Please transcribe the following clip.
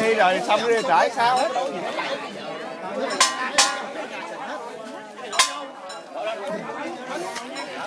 đi rồi xong đi trải sao hết.